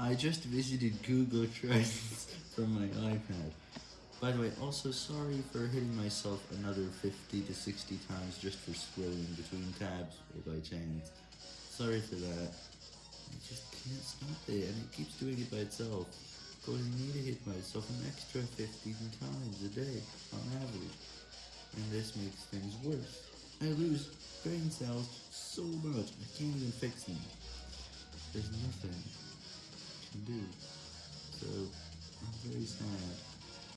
I just visited Google Trends from my iPad. By the way, also sorry for hitting myself another 50 to 60 times just for scrolling between tabs or by chance. Sorry for that. I just can't stop it and it keeps doing it by itself. Causing me to hit myself an extra 50 times a day on average. And this makes things worse. I lose brain cells so much, I can't even fix them. There's nothing I do. So, I'm very sad.